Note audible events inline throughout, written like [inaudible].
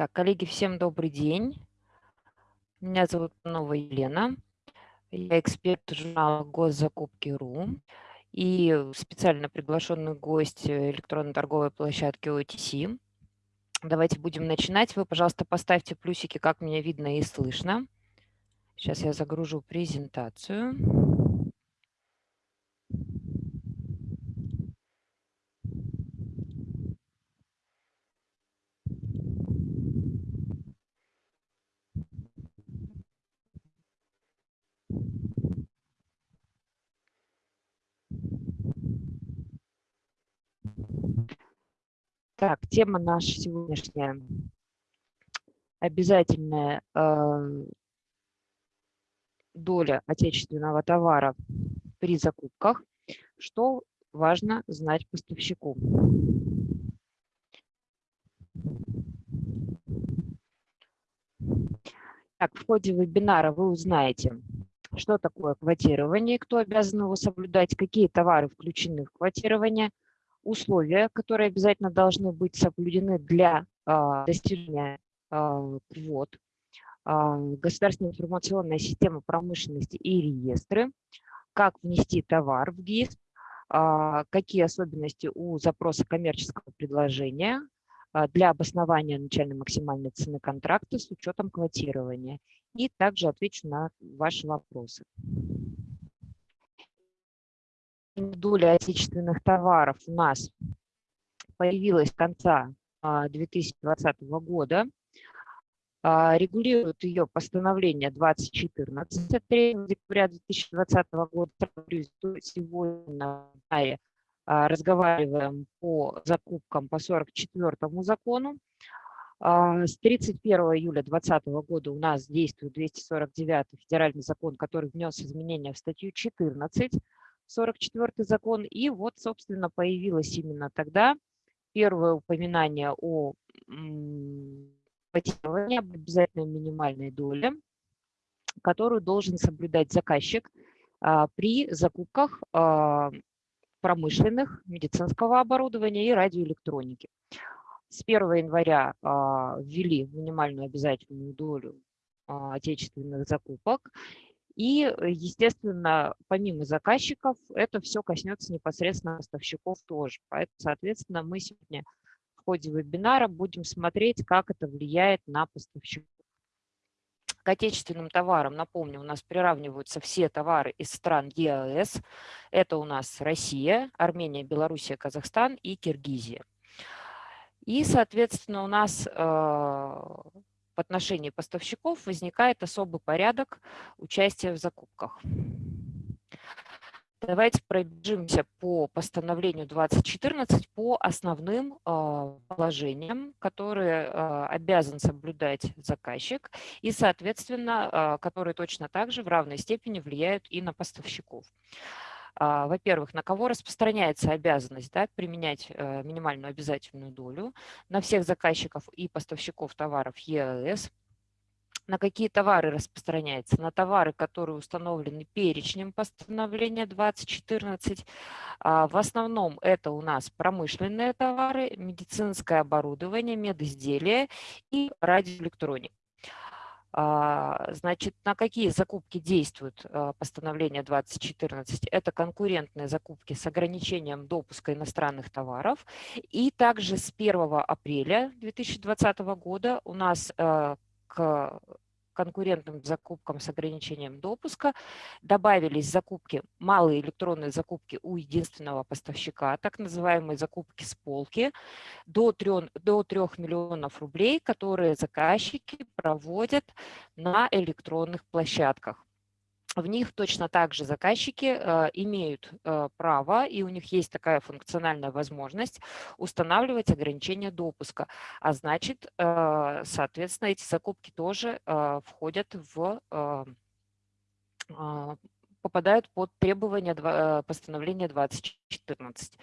Так, коллеги, всем добрый день. Меня зовут Нова Елена. Я эксперт журнала Госзакупки.ру и специально приглашенный гость электронной торговой площадки OTC. Давайте будем начинать. Вы, пожалуйста, поставьте плюсики, как меня видно и слышно. Сейчас я загружу презентацию. Так, тема наша сегодняшняя. Обязательная э, доля отечественного товара при закупках. Что важно знать поставщику. Так, в ходе вебинара вы узнаете, что такое квотирование, кто обязан его соблюдать, какие товары включены в квотирование – условия, которые обязательно должны быть соблюдены для а, достижения а, квот, а, государственная информационная система промышленности и реестры, как внести товар в ГИС, какие особенности у запроса коммерческого предложения для обоснования начальной максимальной цены контракта с учетом квотирования. И также отвечу на ваши вопросы доля отечественных товаров у нас появилась с конца 2020 а, года. А, регулирует ее постановление 2014 от 3 декабря 2020 года. Сегодня а, разговариваем по закупкам по 44 закону. С 31 июля 2020 года у нас действует 249 федеральный закон, который внес изменения в статью 14 44 закон. И вот, собственно, появилось именно тогда первое упоминание о котировании, об обязательной минимальной доле, которую должен соблюдать заказчик а, при закупках а, промышленных, медицинского оборудования и радиоэлектроники. С 1 января а, ввели минимальную обязательную долю отечественных закупок. И, э, естественно, помимо заказчиков, это все коснется непосредственно поставщиков тоже. Поэтому, соответственно, мы сегодня в ходе вебинара будем смотреть, как это влияет на поставщиков. К отечественным товарам, напомню, у нас приравниваются все товары из стран ЕАЭС. Это у нас Россия, Армения, Белоруссия, Казахстан и Киргизия. И, соответственно, у нас э, в отношении поставщиков возникает особый порядок участия в закупках. Давайте пробежимся по постановлению 2014 по основным э, положениям, которые э, обязан соблюдать заказчик и, соответственно, э, которые точно так же в равной степени влияют и на поставщиков. А, во-первых, на кого распространяется обязанность да, применять э, минимальную обязательную долю на всех заказчиков и поставщиков товаров ЕАЭС, на какие товары распространяется? На товары, которые установлены перечнем постановления 2014. А, в основном это у нас промышленные товары, медицинское оборудование, медизделия и радиоэлектроника. А, значит, на какие закупки действует а, постановление 2014? Это конкурентные закупки с ограничением допуска иностранных товаров. И также с 1 апреля 2020 года у нас а, к конкурентным закупкам с ограничением допуска. Добавились закупки, малые электронные закупки у единственного поставщика, так называемые закупки с полки, до 3, до 3 миллионов рублей, которые заказчики проводят на электронных площадках в них точно так же заказчики э, имеют э, право, и у них есть такая функциональная возможность устанавливать ограничения допуска. А значит, э, соответственно, эти закупки тоже входят в, попадают под требования постановления 2014.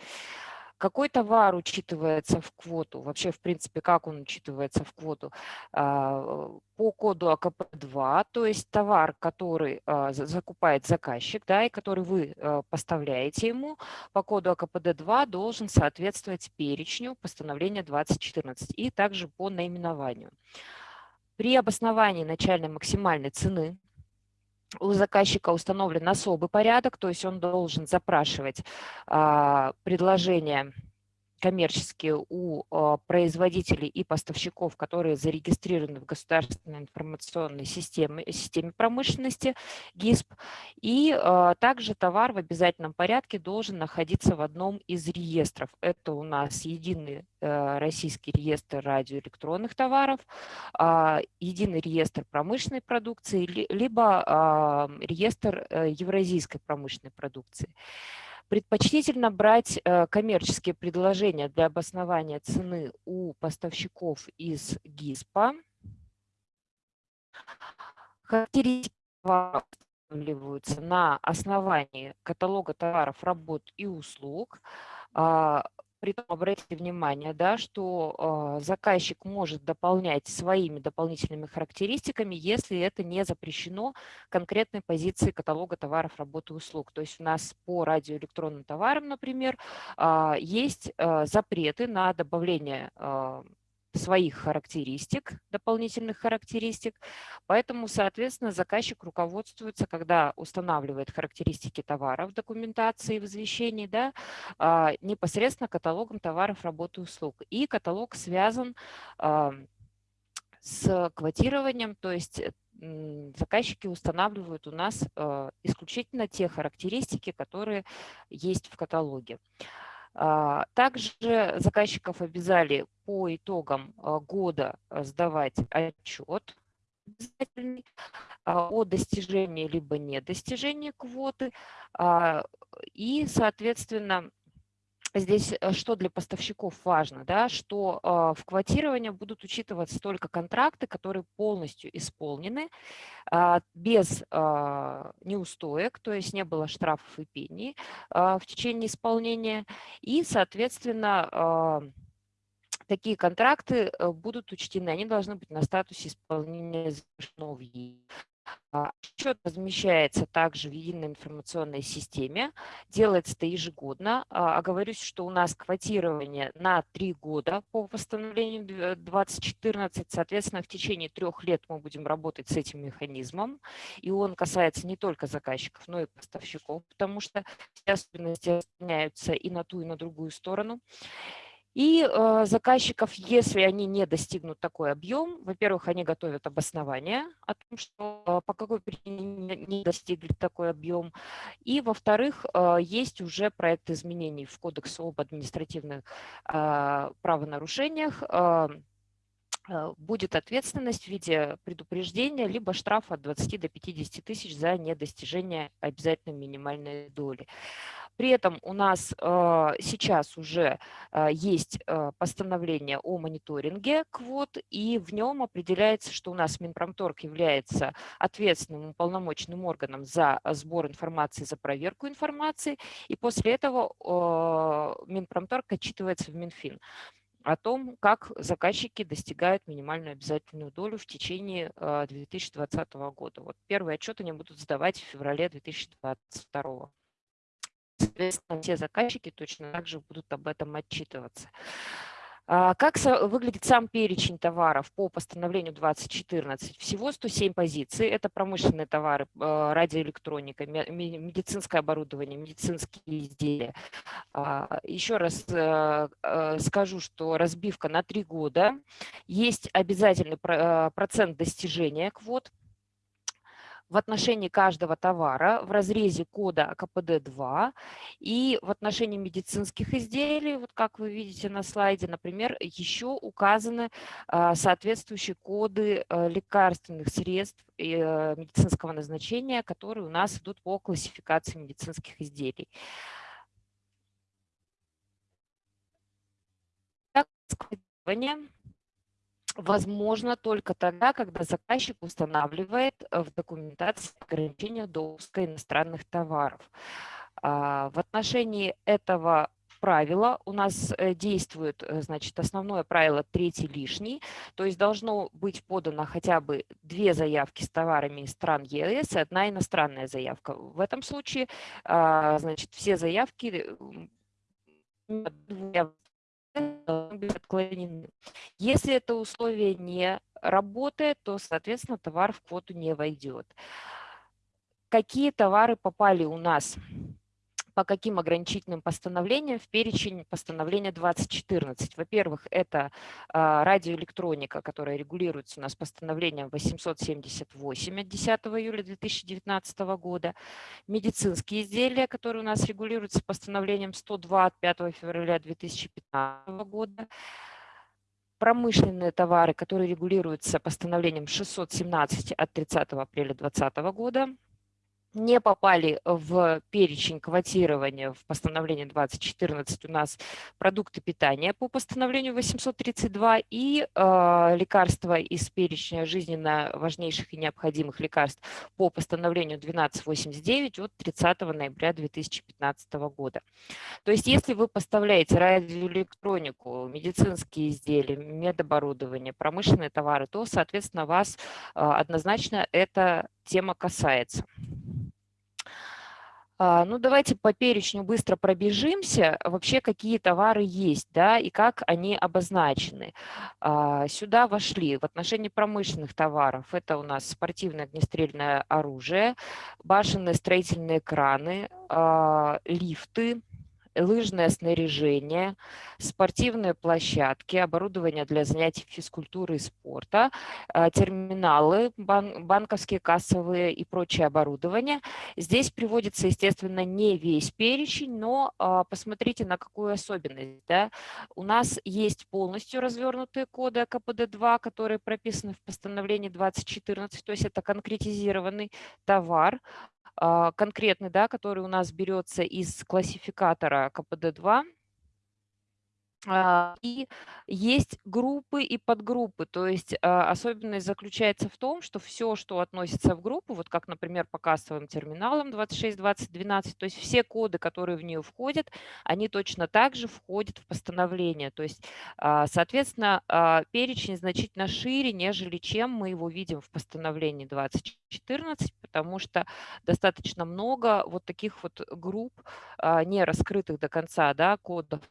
Какой товар учитывается в квоту? Вообще, в принципе, как он учитывается в квоту? А, по коду АКП-2, то есть товар, который а, закупает заказчик, да, и который вы а, поставляете ему, по коду АКПД-2 должен соответствовать перечню постановления 2014 и также по наименованию. При обосновании начальной максимальной цены у заказчика установлен особый порядок, то есть он должен запрашивать а, предложение коммерческие у а, производителей и поставщиков, которые зарегистрированы в государственной информационной системе, системе промышленности ГИСП. И а, также товар в обязательном порядке должен находиться в одном из реестров. Это у нас единый э, российский реестр радиоэлектронных товаров, а, единый реестр промышленной продукции, либо реестр э, евразийской промышленной продукции. Предпочтительно брать э, коммерческие предложения для обоснования цены у поставщиков из ГИСПа. Характеристики на основании каталога товаров, работ и услуг. А, Притом обратите внимание, да, что э, заказчик может дополнять своими дополнительными характеристиками, если это не запрещено конкретной позиции каталога товаров, работы и услуг. То есть у нас по радиоэлектронным товарам, например, э, есть э, запреты на добавление э, своих характеристик, дополнительных характеристик. Поэтому, соответственно, заказчик руководствуется, когда устанавливает характеристики товара в документации, в извещении, да, а, непосредственно каталогом товаров, работы услуг. И каталог связан а, с квотированием, то есть заказчики устанавливают у нас а, исключительно те характеристики, которые есть в каталоге. А, также заказчиков обязали по итогам а, года а, сдавать отчет о достижении либо недостижении квоты. И, соответственно, Здесь э, что для поставщиков важно, да, что э, в квотировании будут учитываться только контракты, которые полностью исполнены, э, без э, неустоек, то есть не было штрафов и пений в течение исполнения. И, соответственно, такие контракты э, будут учтены, они должны быть на статусе исполнения завершенного Отчет а, размещается также в единой информационной системе, делается это ежегодно. А, оговорюсь, что у нас квотирование на три года по восстановлению 2014, соответственно, в течение трех лет мы будем работать с этим механизмом, и он касается не только заказчиков, но и поставщиков, потому что все особенности распространяются и на ту, и на другую сторону. И э, заказчиков, если они не достигнут такой объем, во-первых, они готовят обоснование о том, что э, по какой причине не достигли такой объем. И, во-вторых, э, есть уже проект изменений в Кодекс об административных правонарушениях, будет ответственность в виде предупреждения либо штрафа от 20 до 50 тысяч за недостижение обязательной минимальной доли. При этом у нас э, сейчас уже э, есть э, постановление о мониторинге квот, и в нем определяется, что у нас Минпромторг является ответственным уполномоченным органом за сбор информации, за проверку информации, и после этого Минпромторг отчитывается в Минфин о том, как заказчики достигают минимальную обязательную долю в течение 2020 года. Вот первый отчет они будут сдавать в феврале 2022 Соответственно, все заказчики точно так же будут об этом отчитываться. А, как выглядит сам перечень товаров по постановлению 2014? Всего 107 позиций. Это промышленные товары, а, радиоэлектроника, медицинское оборудование, медицинские изделия. А, еще раз скажу, что разбивка на три года. Есть обязательный процент достижения квот в отношении каждого товара в разрезе кода КПД-2 и в отношении медицинских изделий, вот как вы видите на слайде, например, еще указаны а, соответствующие коды э, лекарственных средств и э, медицинского назначения, которые у нас идут по классификации медицинских изделий. Так, возможно только тогда, когда заказчик устанавливает э, в документации ограничения допуска иностранных товаров. А, в отношении этого правила. У нас э, действует, э, значит, основное правило третий лишний, то есть должно быть подано хотя бы две заявки с товарами из стран ЕС и одна иностранная заявка. В этом случае, а, значит, все заявки отклонены. Если это условие не работает, то, соответственно, товар в квоту не войдет. Какие товары попали у нас по каким ограничительным постановлениям в перечень постановления 2014. Во-первых, это а, радиоэлектроника, которая регулируется у нас постановлением 878 от 10 июля 2019 года, медицинские изделия, которые у нас регулируются постановлением 102 от 5 февраля 2015 года, промышленные товары, которые регулируются постановлением 617 от 30 апреля 2020 года, не попали в перечень квотирования в постановлении 2014 у нас продукты питания по постановлению 832 и э, лекарства из перечня жизненно важнейших и необходимых лекарств по постановлению 1289 от 30 ноября 2015 года. То есть если вы поставляете радиоэлектронику, медицинские изделия, медоборудование, промышленные товары, то, соответственно, вас э, однозначно эта тема касается. А, ну, давайте по перечню быстро пробежимся. Вообще, какие товары есть, да, и как они обозначены. А, сюда вошли в отношении промышленных товаров. Это у нас спортивное огнестрельное оружие, башенные строительные краны, а, лифты, лыжное снаряжение, спортивные площадки, оборудование для занятий физкультуры и спорта, э, терминалы, банковские, кассовые и прочее оборудование. Здесь приводится, естественно, не весь перечень, но а, посмотрите на какую особенность. Да? У нас есть полностью развернутые коды КПД-2, которые прописаны в постановлении 2014, то есть это конкретизированный товар, а, конкретный, да, который у нас берется из классификатора КПД-2, а, и есть группы и подгруппы, то есть а, особенность заключается в том, что все, что относится в группу, вот как, например, по кассовым терминалам 26, 20, 12, то есть все коды, которые в нее входят, они точно так же входят в постановление. То есть, а, соответственно, перечень значительно шире, нежели чем мы его видим в постановлении 2014, потому что достаточно много вот таких вот групп, не раскрытых до конца да, кодов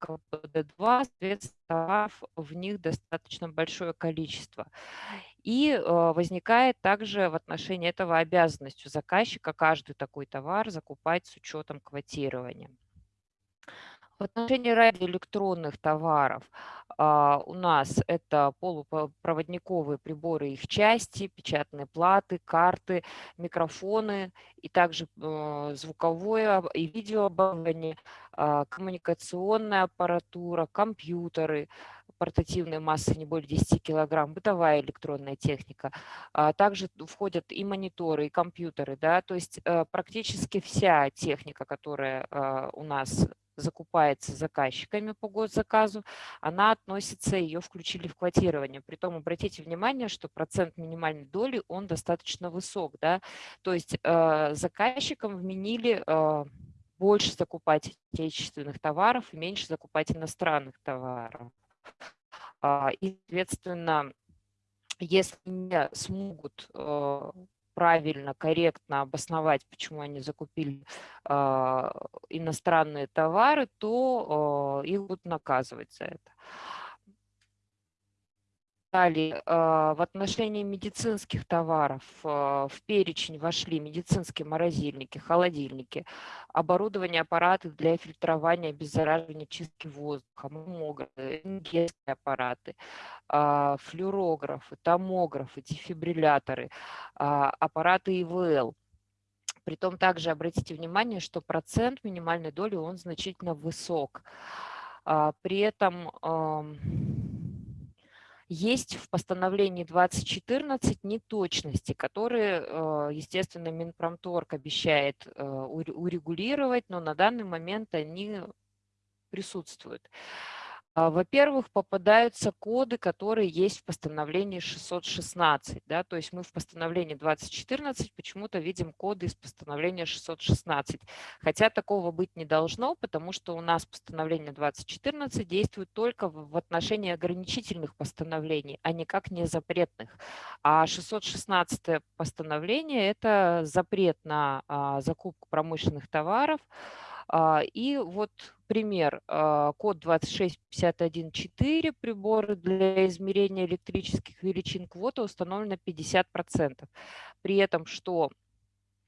КПД-2, соответственно, в них достаточно большое количество. И э, возникает также в отношении этого обязанность у заказчика каждый такой товар закупать с учетом квотирования. В отношении радиоэлектронных товаров а, у нас это полупроводниковые приборы, их части, печатные платы, карты, микрофоны и также э, звуковое и видеооборудование, коммуникационная аппаратура, компьютеры, портативной массы не более 10 килограмм, бытовая электронная техника. А, также входят и мониторы, и компьютеры. Да? То есть э, практически вся техника, которая у нас закупается заказчиками по госзаказу, она относится, ее включили в квотирование. Притом обратите внимание, что процент минимальной доли, он достаточно высок. Да? То есть э, заказчикам вменили э, больше закупать отечественных товаров и меньше закупать иностранных товаров. Э, и, соответственно, если не смогут э, правильно, корректно обосновать, почему они закупили э, иностранные товары, то э, их будут наказывать за это. Далее, а, в отношении медицинских товаров в перечень вошли медицинские морозильники, холодильники, оборудование аппаратов для фильтрования, обеззараживания, чистки воздуха, рентгенские аппараты, а, флюорографы, томографы, дефибрилляторы, а, аппараты ИВЛ. Притом также обратите внимание, что процент минимальной доли, он значительно высок. При этом есть в постановлении 2014 неточности, которые, э, естественно, Минпромторг обещает э, урегулировать, но на данный момент они присутствуют. А, во-первых, попадаются коды, которые есть в постановлении 616. Да? То есть мы в постановлении 2014 почему-то видим коды из постановления 616. Хотя такого быть не должно, потому что у нас постановление 2014 действует только в отношении ограничительных постановлений, а никак не запретных. А 616 постановление – это запрет на а, закупку промышленных товаров, и вот пример. А, код 26514 приборы для измерения электрических величин квота установлена 50%. При этом, что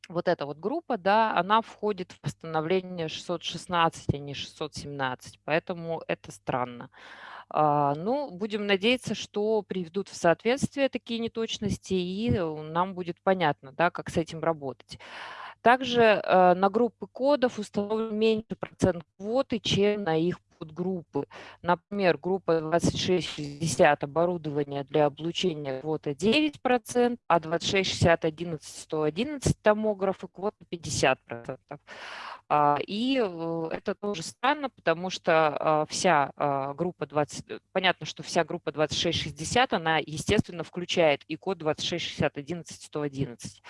вот эта вот группа, да, она входит в постановление 616, а не 617, поэтому это странно. Ну, будем надеяться, что приведут в соответствие такие неточности, и нам будет понятно, да, как с этим работать. Также э, на группы кодов установлен меньше процент квоты, чем на их подгруппы. Например, группа 2660 оборудование для облучения квота 9%, а 2660 11 111 томографы квота 50%. А, и э, это тоже странно, потому что а, вся группа 20, понятно, что вся группа 2660, она, естественно, включает и код 2660 11 111.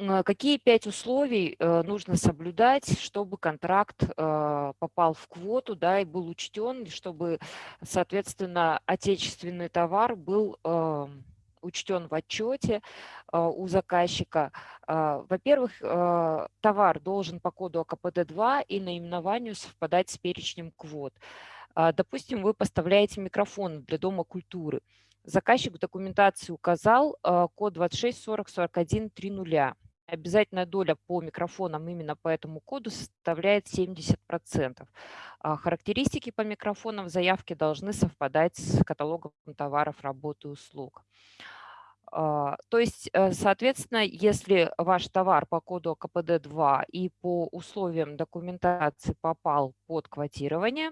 А, какие пять условий э, нужно соблюдать, чтобы контракт э, попал в квоту да, и был учтен, чтобы, соответственно, отечественный товар был учтен в отчете э, у заказчика. Во-первых, товар должен по коду АКПД-2 и наименованию совпадать с перечнем квот. Допустим, вы поставляете микрофон для Дома культуры. Заказчик в документации указал код 26404130 обязательная доля по микрофонам именно по этому коду составляет 70%. А характеристики по микрофонам в заявке должны совпадать с каталогом товаров, работ и услуг. А, то есть, э, соответственно, если ваш товар по коду КПД-2 и по условиям документации попал под квотирование,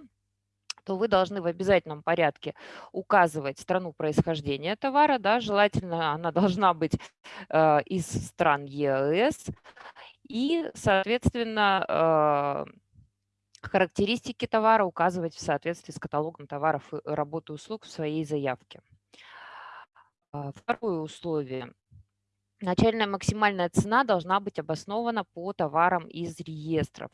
то вы должны в обязательном порядке указывать страну происхождения товара. Да, желательно она [laughs] должна быть э, из стран ЕС. И, соответственно, э, характеристики товара указывать в соответствии с каталогом товаров, и работы услуг в своей заявке. А, второе условие. Начальная максимальная цена должна быть обоснована по товарам из реестров.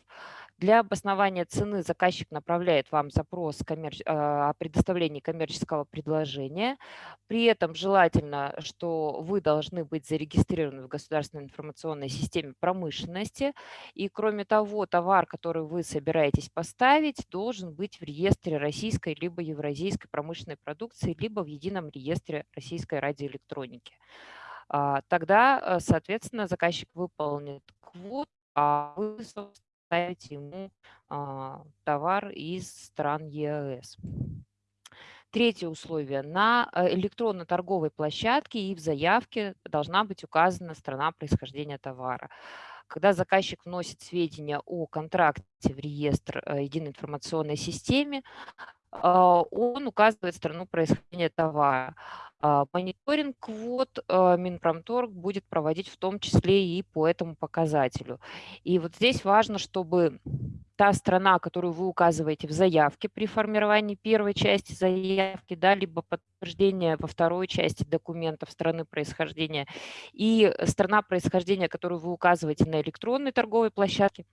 Для обоснования цены заказчик направляет вам запрос а, о предоставлении коммерческого предложения. При этом желательно, что вы должны быть зарегистрированы в государственной информационной системе промышленности. И кроме того, товар, который вы собираетесь поставить, должен быть в реестре российской либо евразийской промышленной продукции, либо в едином реестре российской радиоэлектроники. А, тогда, э, соответственно, заказчик выполнит квот, а вы, собственно, ставите ему а, товар из стран ЕАЭС. Третье условие. На э, электронной торговой площадке и в заявке должна быть указана страна происхождения товара. Когда заказчик вносит сведения о контракте в реестр э, единой информационной системе, он указывает страну происхождения товара. А, мониторинг квот а, Минпромторг будет проводить в том числе и по этому показателю. И вот здесь важно, чтобы та страна, которую вы указываете в заявке при формировании первой части заявки, да, либо подтверждения во второй части документов страны происхождения, и страна происхождения, которую вы указываете на электронной торговой площадке,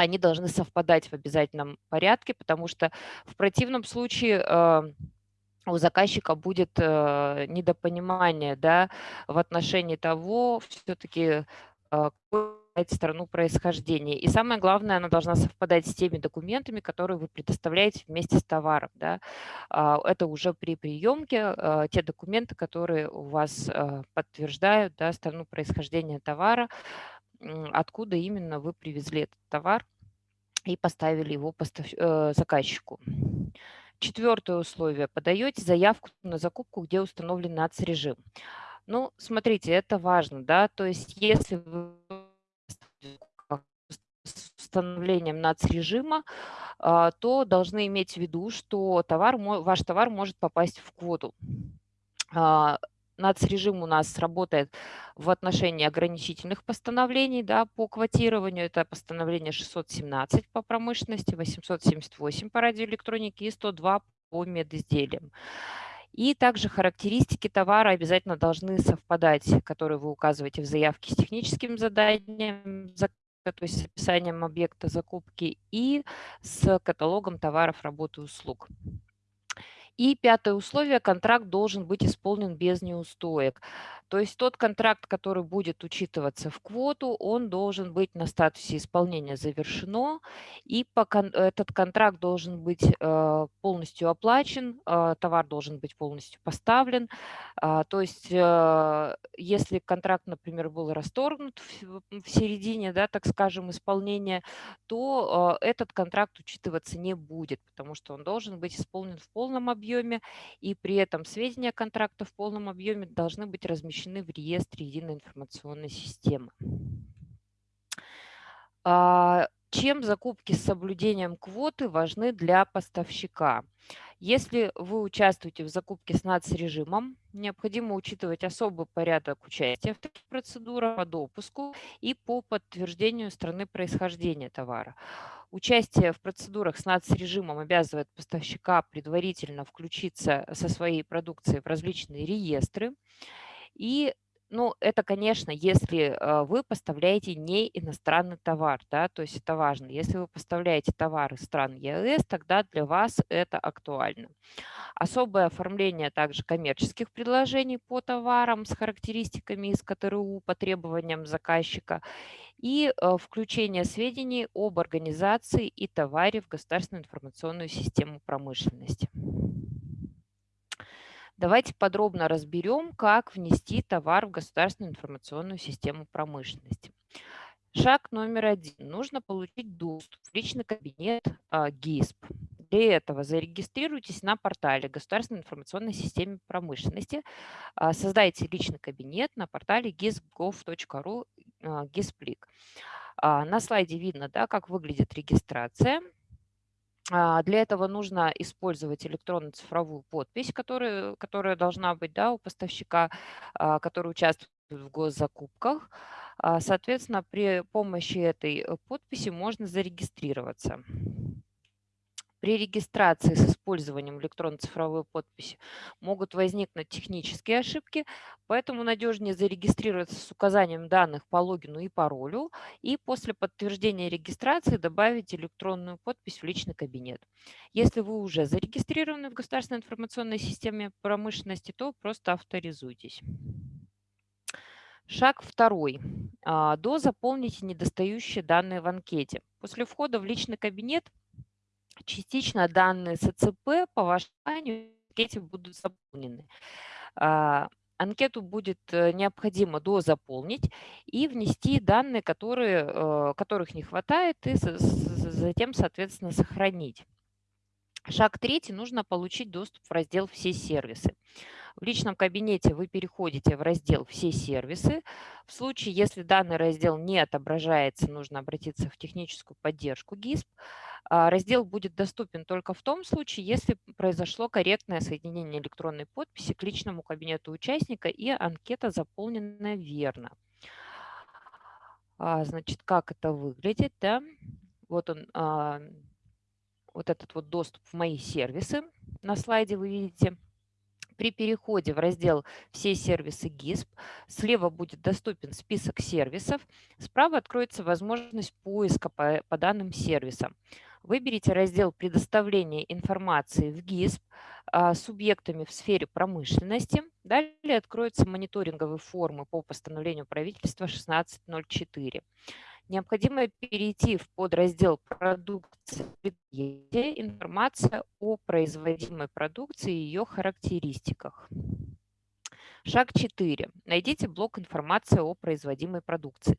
они должны совпадать в обязательном порядке, потому что в противном случае у заказчика будет э, недопонимание да, в отношении того, все-таки э, страну происхождения. И самое главное, она должна совпадать с теми документами, которые вы предоставляете вместе с товаром. Да. Э, это уже при приемке те документы, которые у вас подтверждают да, страну происхождения товара, откуда именно вы привезли этот товар и поставили его постав... Э, заказчику. Четвертое условие. Подаете заявку на закупку, где установлен НАЦ-режим. Ну, смотрите, это важно, да, то есть если вы установлением НАЦ-режима, а, то должны иметь в виду, что товар, ваш товар может попасть в квоту. Нацрежим у нас работает в отношении ограничительных постановлений да, по квотированию. Это постановление 617 по промышленности, 878 по радиоэлектронике и 102 по медизделиям. И также характеристики товара обязательно должны совпадать, которые вы указываете в заявке с техническим заданием, то есть с описанием объекта закупки и с каталогом товаров, работ и услуг. И пятое условие, контракт должен быть исполнен без неустоек. То есть тот контракт, который будет учитываться в квоту, он должен быть на статусе исполнения завершено, и этот контракт должен быть э, полностью оплачен, э, товар должен быть полностью поставлен. Э, то есть э, если контракт, например, был расторгнут в, середине, да, так скажем, исполнения, то этот контракт учитываться не будет, потому что он должен быть исполнен в полном объеме, и при этом сведения контракта в полном объеме должны быть размещены в реестре единой информационной системы. А, чем закупки с соблюдением квоты важны для поставщика? Если вы участвуете в закупке с НАЦ-режимом, необходимо учитывать особый порядок участия в таких процедурах по допуску и по подтверждению страны происхождения товара. Участие в процедурах с НАЦ-режимом обязывает поставщика предварительно включиться со своей продукцией в различные реестры. И ну, это, конечно, если э, вы поставляете не иностранный товар, да, то есть это важно. Если вы поставляете товары стран ЕС, тогда для вас это актуально. Особое оформление также коммерческих предложений по товарам с характеристиками из КТРУ по требованиям заказчика и э, включение сведений об организации и товаре в государственную информационную систему промышленности. Давайте подробно разберем, как внести товар в государственную информационную систему промышленности. Шаг номер один. Нужно получить доступ в личный кабинет а, ГИСП. Для этого зарегистрируйтесь на портале Государственной информационной системы промышленности. А, создайте личный кабинет на портале gisp.gov.ru GISPLIK. А, на слайде видно, да, как выглядит регистрация. А, для этого нужно использовать электронно-цифровую подпись, которая, которая должна быть да, у поставщика, который участвует в госзакупках. Соответственно, при помощи этой э, подписи можно зарегистрироваться. При регистрации с использованием электронно-цифровой подписи могут возникнуть технические ошибки, поэтому надежнее зарегистрироваться с указанием данных по логину и паролю и после подтверждения регистрации добавить электронную подпись в личный кабинет. Если вы уже зарегистрированы в государственной информационной системе промышленности, то просто авторизуйтесь. Шаг второй. А, до заполните недостающие данные в анкете. После входа в личный кабинет частично данные СЦП по вашему анкете будут заполнены. А, анкету будет э, необходимо дозаполнить и внести данные, которые, э, которых не хватает, и затем, соответственно, сохранить. Шаг третий. Нужно получить доступ в раздел «Все сервисы». В личном кабинете вы переходите в раздел «Все сервисы». В случае, если данный раздел не отображается, нужно обратиться в техническую поддержку ГИСП. А, раздел будет доступен только в том случае, если произошло корректное соединение электронной подписи к личному кабинету участника и анкета заполнена верно. А, значит, как это выглядит? Да? Вот он, а, вот этот вот доступ в мои сервисы на слайде вы видите. При переходе в раздел «Все сервисы ГИСП» слева будет доступен список сервисов, справа откроется возможность поиска по, по данным сервисам. Выберите раздел «Предоставление информации в ГИСП» а, субъектами в сфере промышленности. Далее откроются мониторинговые формы по постановлению правительства 1604. Необходимо перейти в подраздел «Продукция информация о производимой продукции и ее характеристиках». Шаг 4. Найдите блок информации о производимой продукции.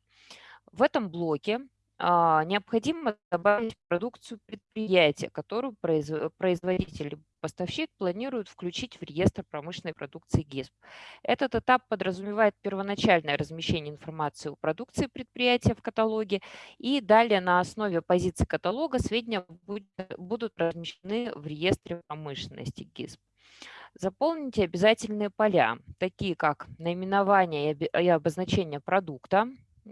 В этом блоке необходимо добавить продукцию предприятия, которую производитель поставщик планирует включить в реестр промышленной продукции ГИСП. Этот этап подразумевает первоначальное размещение информации о продукции предприятия в каталоге, и далее на основе позиции каталога сведения будут размещены в реестре промышленности ГИСП. Заполните обязательные поля, такие как наименование и обозначение продукта,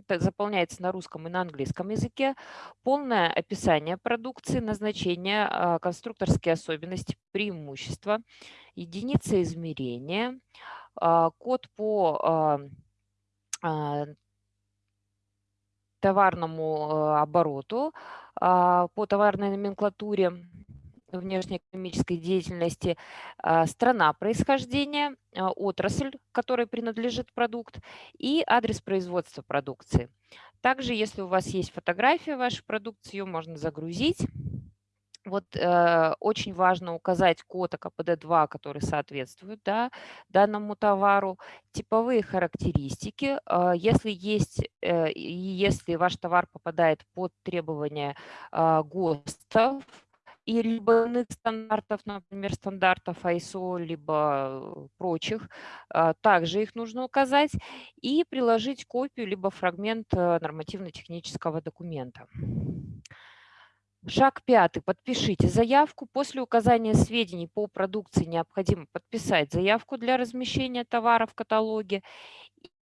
заполняется на русском и на английском языке, полное описание продукции, назначение, а, конструкторские особенности, преимущества, единицы измерения, а, код по а, товарному обороту, по товарной номенклатуре, внешнеэкономической деятельности, страна происхождения, отрасль, которой принадлежит продукт, и адрес производства продукции. Также, если у вас есть фотография вашей продукции, ее можно загрузить. Вот э, очень важно указать код АКПД-2, который соответствует да, данному товару, типовые характеристики. Э, если, есть, э, если ваш товар попадает под требования э, ГОСТов, и либо иных стандартов, например, стандартов ISO, либо прочих, а, также их нужно указать и приложить копию либо фрагмент э, нормативно-технического документа. Шаг пятый. Подпишите заявку. После указания сведений по продукции необходимо подписать заявку для размещения товара в каталоге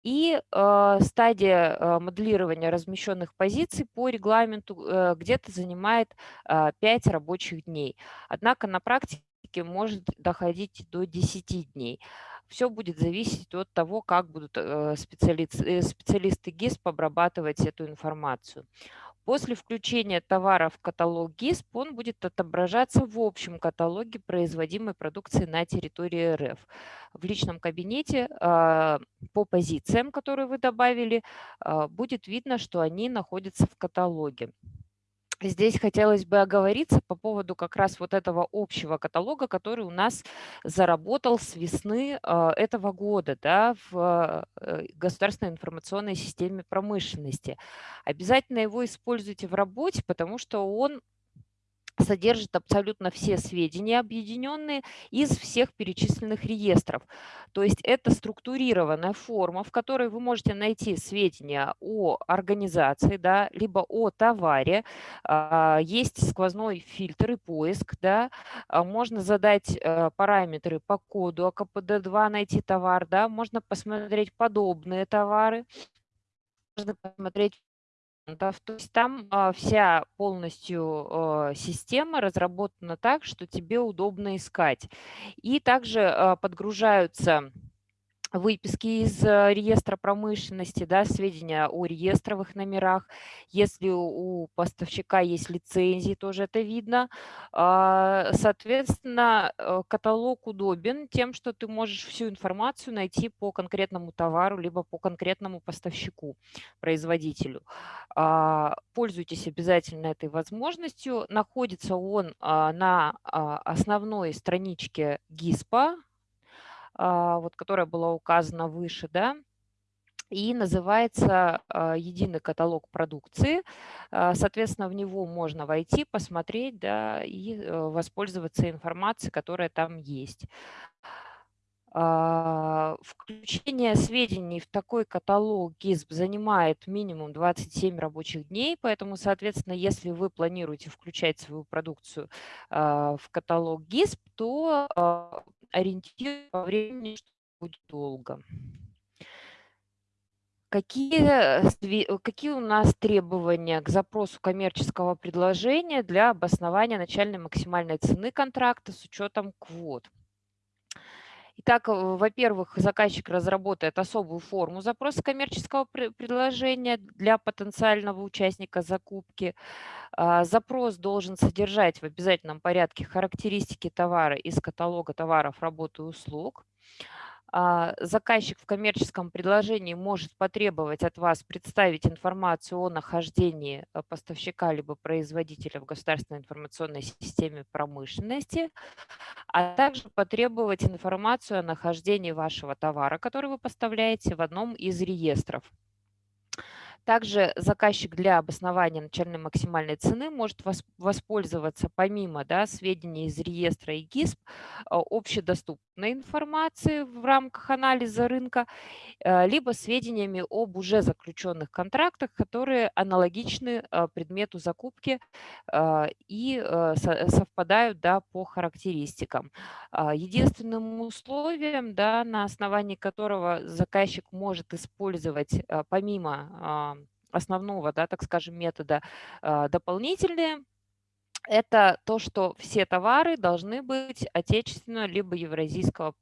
и э, стадия э, моделирования размещенных позиций по регламенту э, где-то занимает э, 5 рабочих дней. Однако на практике может доходить до 10 дней. Все будет зависеть от того, как будут специалисты, специалисты ГИСП обрабатывать эту информацию. После включения товара в каталог ГИСП он будет отображаться в общем каталоге производимой продукции на территории РФ. В личном кабинете а, по позициям, которые вы добавили, а, будет видно, что они находятся в каталоге. Здесь хотелось бы оговориться по поводу как раз вот этого общего каталога, который у нас заработал с весны э, этого года да, в э, государственной информационной системе промышленности. Обязательно его используйте в работе, потому что он содержит абсолютно все сведения, объединенные из всех перечисленных реестров. То есть это структурированная форма, в которой вы можете найти сведения о организации, да, либо о товаре. А, есть сквозной фильтр и поиск. Да. А, можно задать э, параметры по коду АКПД-2, найти товар. Да. Можно посмотреть подобные товары. Можно посмотреть то есть там а, вся полностью а, система разработана так, что тебе удобно искать. И также а, подгружаются выписки из э, реестра промышленности, да, сведения о реестровых номерах. Если у поставщика есть лицензии, тоже это видно. А, соответственно, э, каталог удобен тем, что ты можешь всю информацию найти по конкретному товару, либо по конкретному поставщику, производителю. А, пользуйтесь обязательно этой возможностью. Находится он а, на основной страничке ГИСПа, вот, которая была указана выше, да, и называется а, единый каталог продукции. А, соответственно, в него можно войти, посмотреть да, и э, воспользоваться информацией, которая там есть. Включение сведений в такой каталог ГИСП занимает минимум 27 рабочих дней, поэтому, соответственно, если вы планируете включать свою продукцию в каталог ГИСП, то ориентир по времени, что будет долго. Какие, э, какие у нас требования к запросу коммерческого предложения для обоснования начальной максимальной цены контракта с учетом квот? Итак, э, во-первых, заказчик разработает особую форму запроса коммерческого предложения для потенциального участника закупки. А, запрос должен содержать в обязательном порядке характеристики товара из каталога товаров, работ и услуг. А, заказчик в коммерческом предложении может потребовать от вас представить информацию о нахождении э, поставщика либо производителя в государственной информационной системе промышленности, а также потребовать информацию о нахождении вашего товара, который вы поставляете в одном из реестров. Также заказчик для обоснования начальной максимальной цены может воспользоваться помимо да, сведений из реестра и ГИСП общедоступными доступной информацией в рамках анализа рынка, э, либо сведениями об уже заключенных контрактах, которые аналогичны э, предмету закупки и совпадают да, по характеристикам. А, единственным условием, да, на основании которого заказчик может использовать помимо основного, да, так скажем, метода дополнительные это то, что все товары должны быть отечественного либо евразийского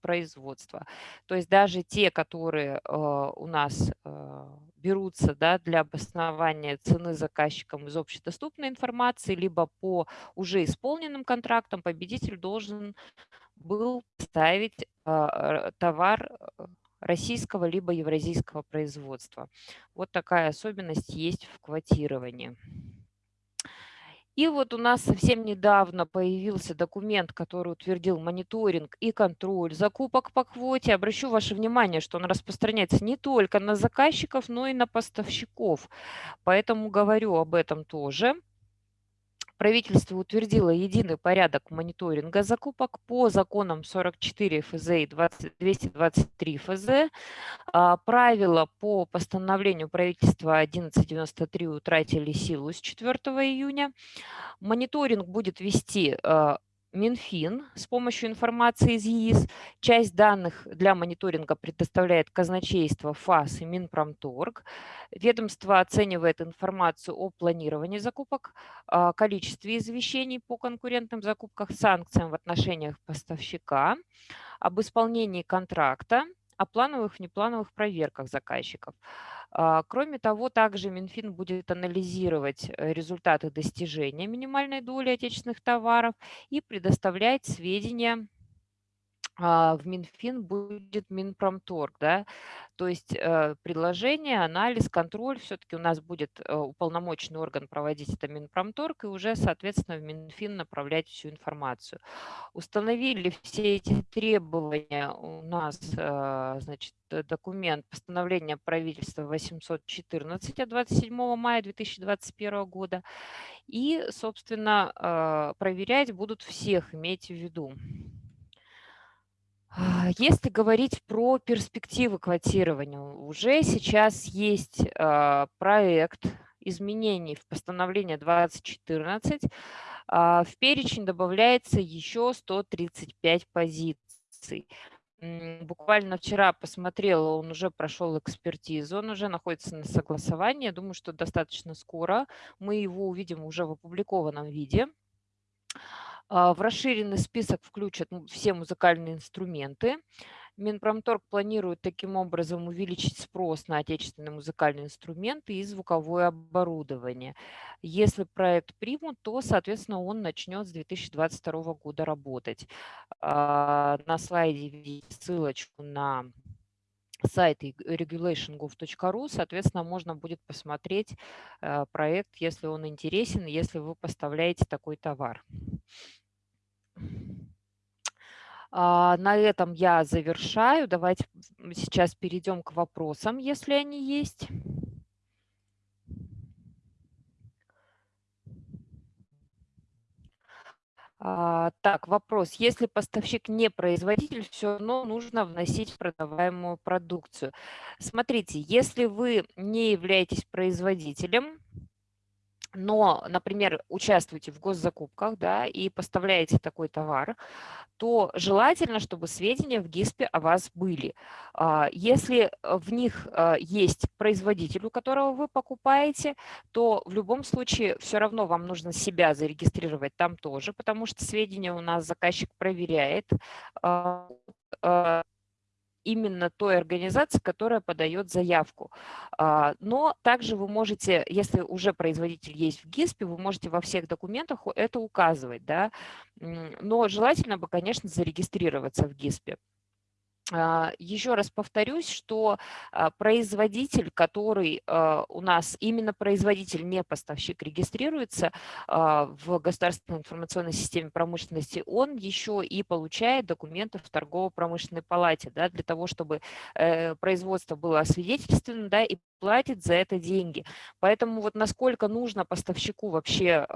производства. То есть даже те, которые э, у нас э, берутся да, для обоснования цены заказчикам из общедоступной информации, либо по уже исполненным контрактам, победитель должен был ставить товар российского либо евразийского производства. Вот такая особенность есть в квотировании. И вот у нас совсем недавно появился документ, который утвердил мониторинг и контроль закупок по квоте. Обращу ваше внимание, что он распространяется не только на заказчиков, но и на поставщиков. Поэтому говорю об этом тоже правительство утвердило единый порядок мониторинга закупок по законам 44 ФЗ и 20, 223 ФЗ. А, правила по постановлению правительства 1193 утратили силу с 4 июня. Мониторинг будет вести а, Минфин с помощью информации из ЕИС. Часть данных для мониторинга предоставляет казначейство ФАС и Минпромторг. Ведомство оценивает информацию о планировании закупок, количестве извещений по конкурентным закупкам, санкциям в отношениях поставщика, об исполнении контракта, о плановых и неплановых проверках заказчиков. А, кроме того, также Минфин будет анализировать э, результаты достижения минимальной доли отечественных товаров и предоставлять сведения в Минфин будет Минпромторг, да, то есть э, предложение, анализ, контроль, все-таки у нас будет э, уполномоченный орган проводить это Минпромторг и уже, соответственно, в Минфин направлять всю информацию. Установили все эти требования у нас, э, значит, документ постановления правительства 814 от 27 мая 2021 года и, собственно, проверять будут всех, имейте в виду. А, если говорить про перспективы квотирования, уже сейчас есть а, проект изменений в постановление 2014. А, в перечень добавляется еще 135 позиций. Буквально вчера посмотрела, он уже прошел экспертизу, он уже находится на согласовании. Думаю, что достаточно скоро мы его увидим уже в опубликованном виде. А, в расширенный список включат все музыкальные инструменты. Минпромторг планирует таким образом увеличить спрос на отечественные музыкальные инструменты и звуковое оборудование. Если проект примут, то, соответственно, он начнет с 2022 года работать. А, на слайде ссылочку на сайт regulation.gov.ru, соответственно, можно будет посмотреть э, проект, если он интересен, если вы поставляете такой товар. А, на этом я завершаю. Давайте сейчас перейдем к вопросам, если они есть. А, так, вопрос. Если поставщик не производитель, все равно нужно вносить продаваемую продукцию. Смотрите, если вы не являетесь производителем, но, например, участвуете в госзакупках да, и поставляете такой товар, то желательно, чтобы сведения в ГИСПе о вас были. А, если в них а, есть производитель, у которого вы покупаете, то в любом случае все равно вам нужно себя зарегистрировать там тоже, потому что сведения у нас заказчик проверяет а, именно той организации, которая подает заявку. А, но также вы можете, если уже производитель есть в ГИСПе, вы можете во всех документах это указывать. Да? Но желательно бы, конечно, зарегистрироваться в ГИСПе. А, Еще раз повторюсь, что а, производитель, который а, у нас, именно производитель, не поставщик, регистрируется в государственной информационной системе промышленности, он еще и получает документы в торгово-промышленной палате да, для того, чтобы э, производство было освидетельствовано да, и платит за это деньги. Поэтому вот насколько нужно поставщику вообще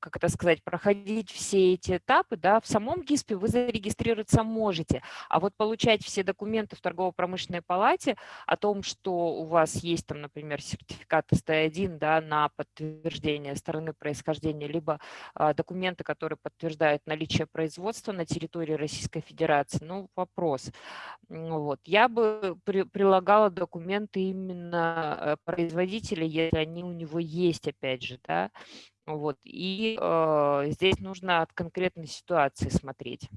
как это сказать, проходить все эти этапы, да, в самом ГИСПе вы зарегистрироваться можете, а вот получать все документы в торгово-промышленной палате о том, что у вас есть там, например, сертификат СТ1 да, на подтверждение стороны происхождения, либо а, документы, которые подтверждают наличие производства на территории Российской Федерации, ну, вопрос. Вот. Я бы при, прилагала документы именно э, производителя, если они у него есть, опять же, да, вот. И э, здесь нужно от конкретной ситуации смотреть,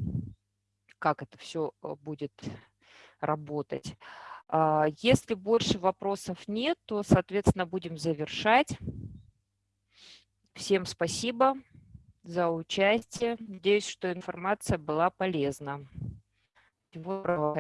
как это все э, будет работать. Э, если больше вопросов нет, то, соответственно, будем завершать. Всем спасибо за участие. Надеюсь, что информация была полезна. Всего доброго.